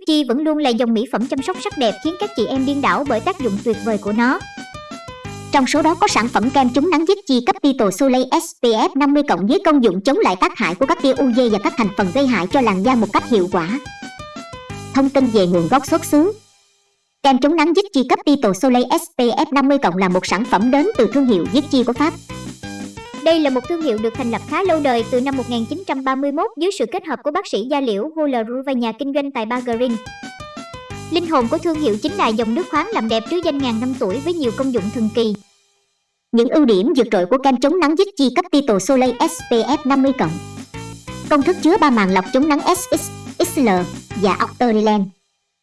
Vichy vẫn luôn là dòng mỹ phẩm chăm sóc sắc đẹp khiến các chị em điên đảo bởi tác dụng tuyệt vời của nó. Trong số đó có sản phẩm kem chống nắng Vichy Tito Soleil SPF 50 cộng với công dụng chống lại tác hại của các tia UV và các thành phần gây hại cho làn da một cách hiệu quả. Thông tin về nguồn gốc xuất xứ Kem chống nắng Vichy Tito Soleil SPF 50 cộng là một sản phẩm đến từ thương hiệu Vichy của Pháp. Đây là một thương hiệu được thành lập khá lâu đời từ năm 1931 dưới sự kết hợp của bác sĩ da liễu Hularu và nhà kinh doanh tại Bargerin. Linh hồn của thương hiệu chính là dòng nước khoáng làm đẹp trứ danh ngàn năm tuổi với nhiều công dụng thần kỳ. Những ưu điểm vượt trội của kem chống nắng Vichy Tito Soleil SPF 50. Công thức chứa ba màng lọc chống nắng SX, XL và Octarilen.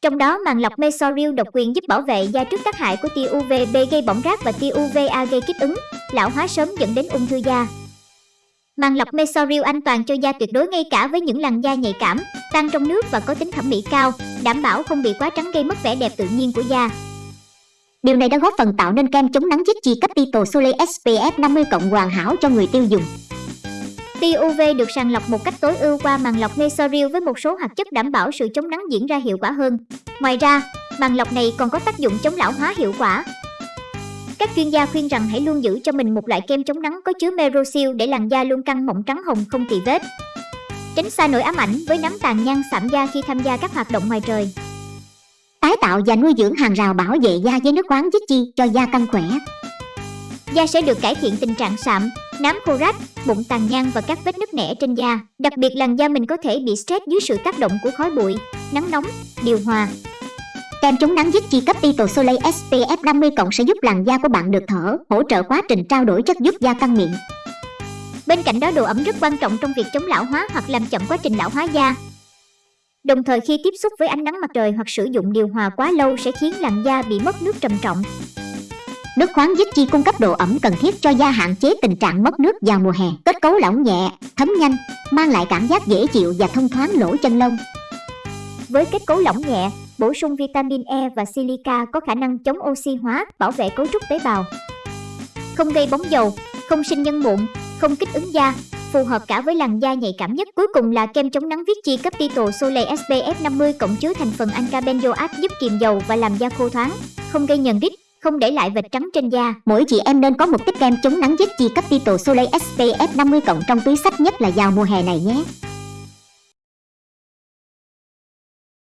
Trong đó màng lọc Mesoril độc quyền giúp bảo vệ da trước tác hại của tia UVB gây bỏng rát và tia UVA gây kích ứng, lão hóa sớm dẫn đến ung thư da. Màng lọc Mesoril an toàn cho da tuyệt đối ngay cả với những làn da nhạy cảm, tan trong nước và có tính thẩm mỹ cao, đảm bảo không bị quá trắng gây mất vẻ đẹp tự nhiên của da. Điều này đã góp phần tạo nên kem chống nắng Vichy Capital Soleil SPF 50 cộng hoàn hảo cho người tiêu dùng. Tia UV được sàng lọc một cách tối ưu qua màng lọc Mesoril với một số hoạt chất đảm bảo sự chống nắng diễn ra hiệu quả hơn. Ngoài ra, màng lọc này còn có tác dụng chống lão hóa hiệu quả. Các chuyên gia khuyên rằng hãy luôn giữ cho mình một loại kem chống nắng có chứa Merosil để làn da luôn căng mọng trắng hồng không tì vết. Tránh xa nỗi ám ảnh với nấm tàn nhang sạm da khi tham gia các hoạt động ngoài trời. Tái tạo và nuôi dưỡng hàng rào bảo vệ da với nước khoáng chi cho da căng khỏe. Da sẽ được cải thiện tình trạng sạm, nám khô rách, bụng tàn nhang và các vết nứt nẻ trên da. Đặc biệt làn da mình có thể bị stress dưới sự tác động của khói bụi, nắng nóng, điều hòa. Kem chống nắng giúp tri cấp tito Soleil SPF 50 cộng sẽ giúp làn da của bạn được thở, hỗ trợ quá trình trao đổi chất giúp da căng miệng. Bên cạnh đó độ ẩm rất quan trọng trong việc chống lão hóa hoặc làm chậm quá trình lão hóa da. Đồng thời khi tiếp xúc với ánh nắng mặt trời hoặc sử dụng điều hòa quá lâu sẽ khiến làn da bị mất nước trầm trọng. Nước khoáng Vichy cung cấp độ ẩm cần thiết cho da hạn chế tình trạng mất nước vào mùa hè. Kết cấu lỏng nhẹ, thấm nhanh, mang lại cảm giác dễ chịu và thông thoáng lỗ chân lông. Với kết cấu lỏng nhẹ, bổ sung vitamin E và silica có khả năng chống oxy hóa, bảo vệ cấu trúc tế bào. Không gây bóng dầu, không sinh nhân mụn, không kích ứng da, phù hợp cả với làn da nhạy cảm nhất. Cuối cùng là kem chống nắng Vichy Capital Soleil SPF 50 cộng chứa thành phần anca benzoate giúp kiềm dầu và làm da khô thoáng, không gây nhờn rít, không để lại vệt trắng trên da. Mỗi chị em nên có một tích kem chống nắng dứt chi cấp tito Soleil SPF 50 cộng trong túi sách nhất là vào mùa hè này nhé.